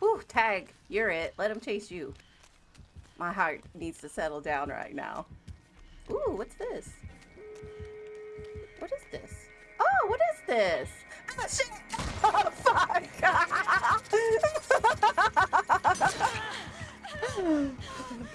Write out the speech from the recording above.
Whew, Tag, you're it. Let them chase you. My heart needs to settle down right now. Ooh, what's this? What is this? Oh, what is this? Ah, shit! Oh, fuck!